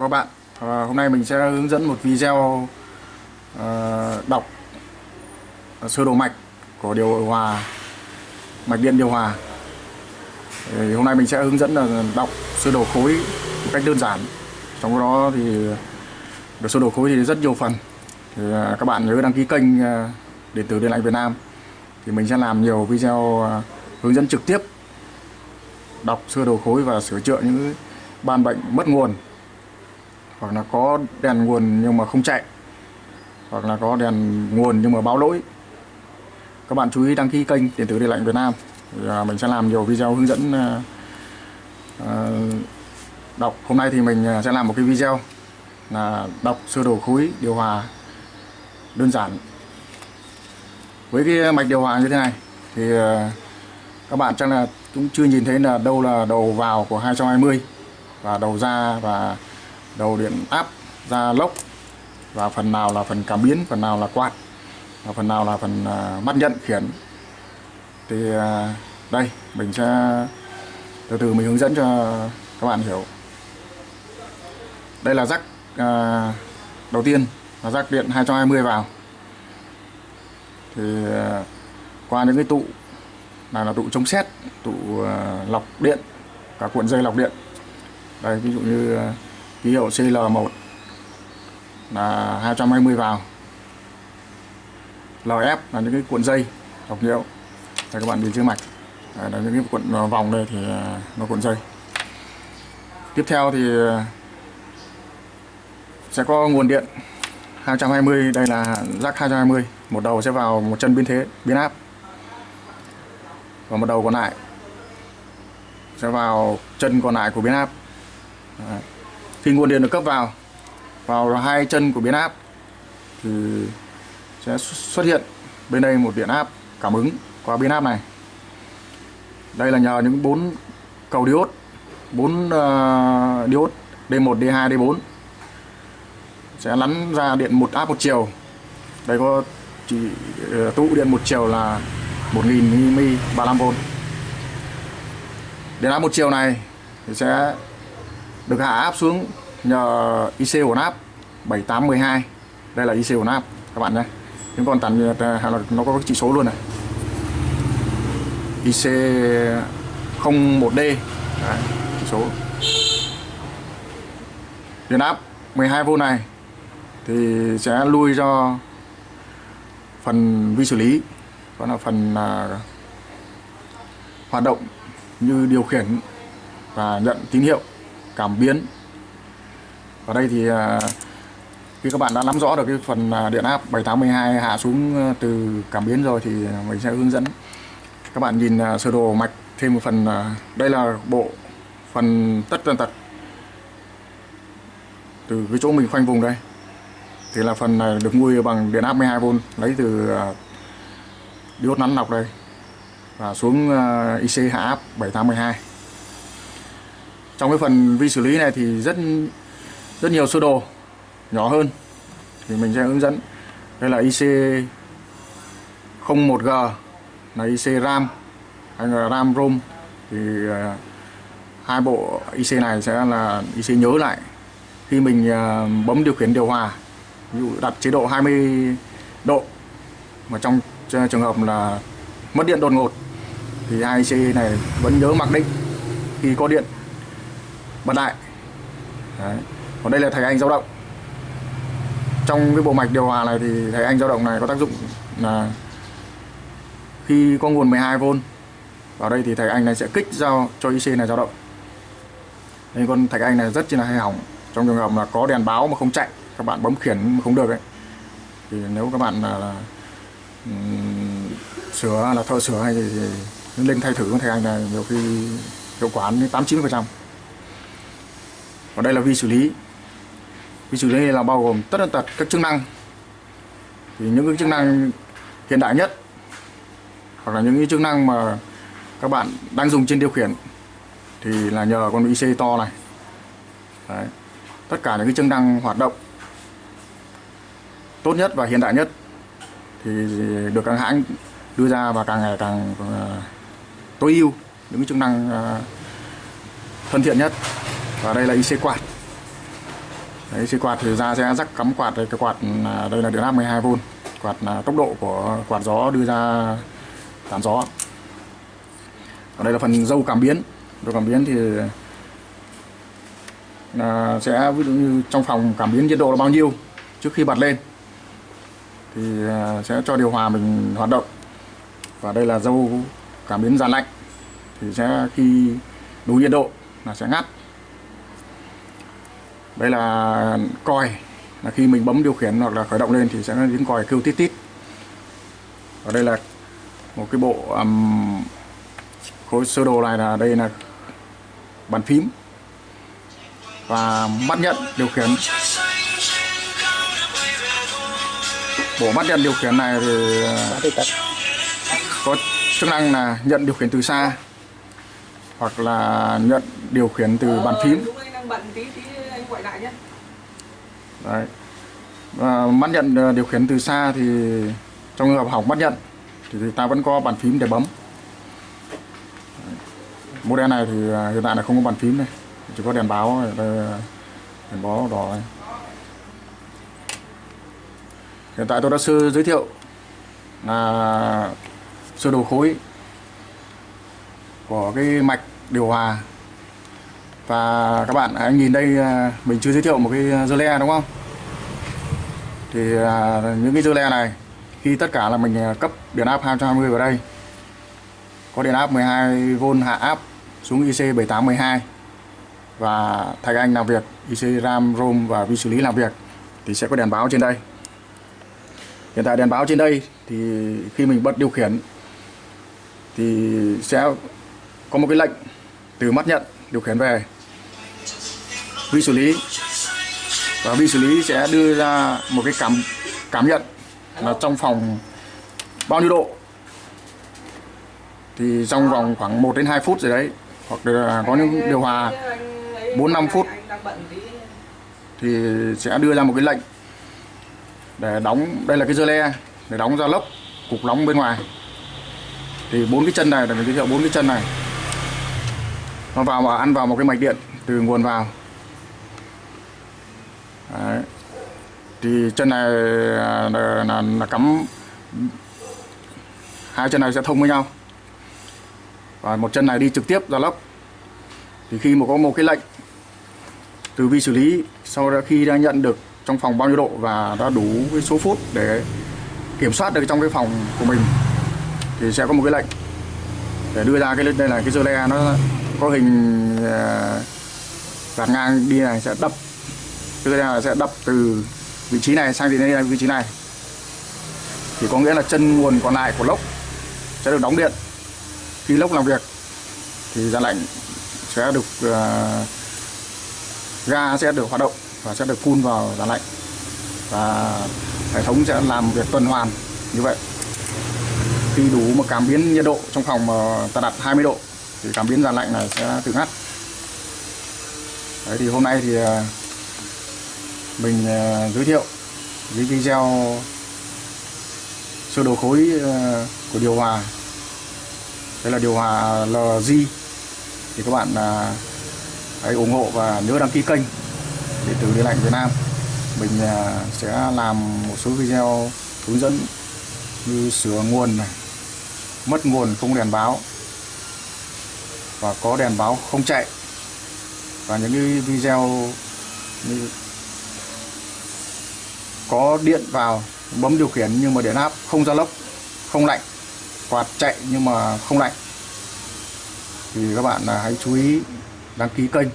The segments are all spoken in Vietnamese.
các bạn à, hôm nay mình sẽ hướng dẫn một video à, đọc à, sơ đồ mạch của điều hòa mạch điện điều hòa. Thì hôm nay mình sẽ hướng dẫn là đọc sơ đồ khối một cách đơn giản. Trong đó thì được sơ đồ khối thì rất nhiều phần. Thì à, các bạn nhớ đăng ký kênh à, điện tử điện lạnh Việt Nam. Thì mình sẽ làm nhiều video à, hướng dẫn trực tiếp đọc sơ đồ khối và sửa chữa những ban bệnh mất nguồn hoặc là có đèn nguồn nhưng mà không chạy hoặc là có đèn nguồn nhưng mà báo lỗi. Các bạn chú ý đăng ký kênh điện tử điện lạnh Việt Nam. Thì, à, mình sẽ làm nhiều video hướng dẫn à, à, đọc. Hôm nay thì mình sẽ làm một cái video là đọc sơ đồ khối điều hòa đơn giản. Với cái mạch điều hòa như thế này thì các bạn chắc là cũng chưa nhìn thấy là đâu là đầu vào của 220 và đầu ra và đầu điện áp ra lốc, và phần nào là phần cảm biến, phần nào là quạt, và phần nào là phần à, mắt nhận khiển. Thì à, đây, mình sẽ từ từ mình hướng dẫn cho các bạn hiểu. Đây là rắc à, đầu tiên, là rắc điện 220 vào. Thì qua những cái tụ này là tụ chống xét tụ lọc điện, cả cuộn dây lọc điện. Đây, ví dụ như ký hiệu CL1 là 220 vào. LF là những cái cuộn dây, đọc nhiễu đây, các bạn nhìn trước mạch. Đây là những cái cuộn ờ, vòng đây thì ờ, nó cuộn dây. Tiếp theo thì ờ, sẽ có nguồn điện 220 đây là rắc 220 một đầu sẽ vào một chân biến thế, biến áp. Và một đầu còn lại sẽ vào chân còn lại của biến áp. Đấy khi nguồn điện được cấp vào vào hai chân của biến áp thì sẽ xuất hiện bên đây một điện áp cảm ứng qua biến áp này. Đây là nhờ những bốn cầu diode bốn uh, diode D1 D2 D4 sẽ lắn ra điện một áp một chiều. Đây có chỉ uh, tụ điện một chiều là 1000 mA 35V điện áp một chiều này thì sẽ được hạ áp xuống nhờ IC ổn áp 7812 đây là IC ổn áp các bạn nhé. Những con tàn à, nó có chỉ số luôn này. IC 01D Đấy, chỉ số. Điện áp 12V này thì sẽ lui cho phần vi xử lý đó là phần à, hoạt động như điều khiển và nhận tín hiệu cảm biến. Ở đây thì à, khi các bạn đã nắm rõ được cái phần à, điện áp 7812 hạ xuống à, từ cảm biến rồi thì mình sẽ hướng dẫn. Các bạn nhìn sơ đồ mạch, thêm một phần đây là bộ phần tất tần tật. Từ cái chỗ mình khoanh vùng đây, thì là phần này được nuôi bằng điện áp 12V lấy từ diode nắn lọc đây và xuống IC hạ áp 7812 trong cái phần vi xử lý này thì rất rất nhiều sơ đồ nhỏ hơn thì mình sẽ hướng dẫn. Đây là IC 01G là IC RAM hay là RAM ROM. Thì uh, hai bộ IC này sẽ là IC nhớ lại. Khi mình uh, bấm điều khiển điều hòa ví dụ đặt chế độ 20 độ mà trong trường hợp là mất điện đột ngột thì hai IC này vẫn nhớ mặc định khi có điện bật lại Đấy. còn đây là thầy anh dao động. Trong cái bộ mạch điều hòa này thì thầy anh dao động này có tác dụng là khi có nguồn 12V vào đây thì thầy anh này sẽ kích giao cho IC này dao động. Nên con thạch anh này rất chi là hay hỏng. Trong trường hợp là có đèn báo mà không chạy các bạn bấm khiển mà không được ấy thì nếu các bạn là, là um, sửa là thợ sửa hay thì, thì lên thay thử con thạch anh này nhiều khi hiệu quả đến 89 phần trăm và đây là vi xử lý. Vi xử lý này là bao gồm tất tật các chức năng. Thì những cái chức năng hiện đại nhất, hoặc là những cái chức năng mà các bạn đang dùng trên điều khiển, thì là nhờ con IC to này. Đấy. tất cả những cái chức năng hoạt động tốt nhất và hiện đại nhất thì được các hãng đưa ra và càng ngày càng ờ, tối ưu những cái chức năng ờ, thân thiện nhất và đây là IC quạt. Đấy IC quạt thì ra sẽ rắc cắm quạt đây cái quạt à, đây là điện áp 12V quạt là tốc độ của quạt gió đưa ra tán gió. Ở đây là phần dâu cảm biến. Dâu cảm biến thì là sẽ ví dụ như trong phòng cảm biến nhiệt độ là bao nhiêu trước khi bật lên thì à, sẽ cho điều hòa mình hoạt động. Và đây là dâu cảm biến dàn lạnh thì sẽ khi đủ nhiệt độ là sẽ ngắt đây là còi là khi mình bấm điều khiển hoặc là khởi động lên thì sẽ có tiếng còi kêu tít tít. Ở đây là một cái bộ um, khối sơ đồ này là đây là bàn phím. Và mắt nhận điều khiển. Bộ mắt nhận điều khiển này thì có chức năng là nhận điều khiển từ xa hoặc là nhận điều khiển từ bàn phím. Đấy. Và mắt nhận ờ, điều khiển từ xa thì trong trường hợp hỏng mắt nhận thì, thì ta vẫn có bàn phím để bấm model này thì à, hiện tại là không có bàn phím này chỉ có đèn báo đây ờ, đèn báo đỏ này. hiện tại tôi đã sơ giới thiệu là sơ đồ khối của cái mạch điều hòa và các bạn anh nhìn đây à, mình chưa giới thiệu một cái à, dơ le đúng không? Thì à, những cái dơ le này, khi tất cả là mình cấp điện áp 220 vào đây. Có điện áp 12V hạ áp xuống IC 7812 và Thạch Anh làm việc IC RAM, ROM và vi xử lý làm việc thì sẽ có đèn báo trên đây. Hiện tại đèn báo trên đây thì khi mình bật điều khiển thì sẽ có một cái lệnh từ mắt nhận điều khiển về vi xử lý. Và vi xử lý sẽ đưa ra một cái cảm cảm nhận là trong phòng bao nhiêu độ. Thì trong vòng khoảng 1 đến 2 phút rồi đấy, hoặc là có những điều hòa 4 5 phút, thì sẽ đưa ra một cái lệnh để đóng. Đây là cái dơ le, để đóng ra lốc, cục nóng bên ngoài. Thì bốn cái chân này là mình giới thiệu bốn cái chân này. Nó vào mà ăn vào một cái mạch điện từ nguồn vào. Thì chân này à, là, là, là cắm hai chân này sẽ thông với nhau. Và một chân này đi trực tiếp ra lốc. Thì khi mà có một cái lệnh từ vi xử lý sau đó khi đã nhận được trong phòng bao nhiêu độ và đã đủ cái số phút để kiểm soát được trong cái phòng của mình thì sẽ có một cái lệnh để đưa ra cái đây là cái dơ le nó có hình à, uh, gạt ngang đi này sẽ đập. Dơ le sẽ đập từ vị trí này sang đến đây vị trí này. Thì có nghĩa là chân nguồn còn lại của lốc sẽ được đóng điện. Khi lốc làm việc thì ra lạnh sẽ được uh, ga sẽ được hoạt động và sẽ được phun vào giá lạnh. Và hệ thống sẽ làm việc tuần hoàn như vậy. Khi đủ một cảm biến nhiệt độ trong phòng mà ta đặt 20 độ thì cảm biến giá lạnh này sẽ tự ngắt. Đấy thì hôm nay thì ờ, mình à, giới thiệu dưới video sơ đồ khối à, của điều hòa. Đây là điều hòa LG thì các bạn à, hãy ủng hộ và nhớ đăng ký kênh để từ điện lạnh Việt Nam. Mình sẽ làm một số video hướng dẫn như sửa nguồn này, mất nguồn không đèn báo và có đèn báo không chạy. Và những cái video như có điện vào, bấm điều khiển nhưng mà điện áp không ra lốc, không lạnh, quạt chạy nhưng mà không lạnh. Thì các bạn à, hãy chú ý đăng ký kênh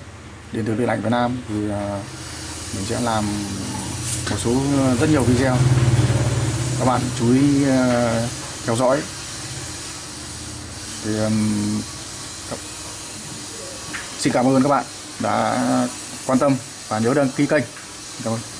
điện tử điện lạnh Việt Nam thì à, mình sẽ làm một số ờ, rất nhiều video. Các bạn chú ý ờ, theo dõi. Thì xin cảm ơn các bạn đã quan tâm và nhớ đăng ký kênh. Cảm ơn.